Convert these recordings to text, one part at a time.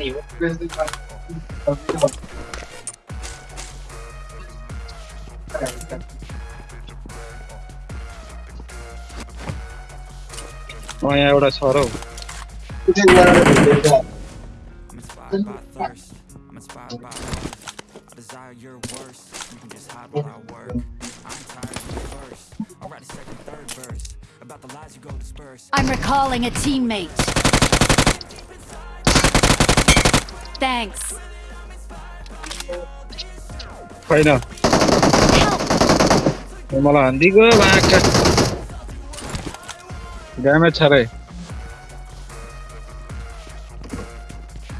Oh yeah, what I saw though. I'm inspired by desire your worst. You can just hide where I work. I'm tired of. I'll write a second, third verse about the lies you go disperse. I'm recalling a teammate. Thanks. छैन Help! मलाई हान्दिगयो बाँका damage छ रे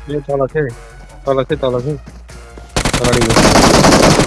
ए तल थिए तल थिए तल थिए अगाडि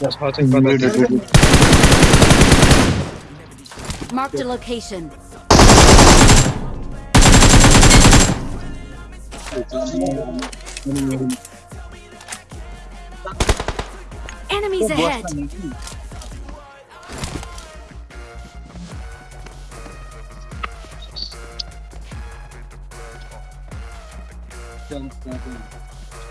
That's how I think about that. Location. Enemies ahead.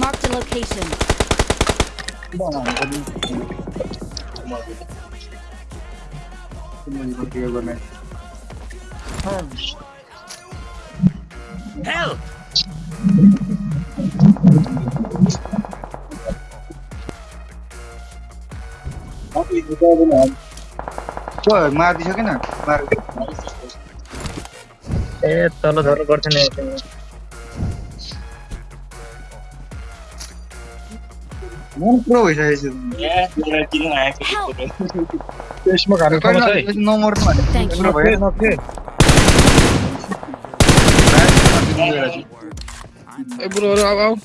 Marked a location. Help! মার দিছ কিনা মার এ তল ধর করছে না Non improvvise Eh, non ti non è Esci magari, fai una sei. Non mormale. Non fai, non fai. Eh, bro, आओ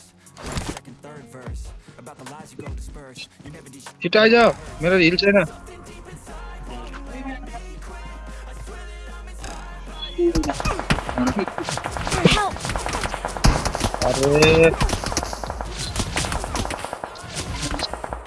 चिटा आ जाओ मेरा रील से ना अरे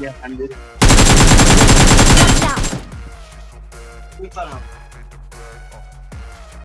Ya, ambil. Watch out.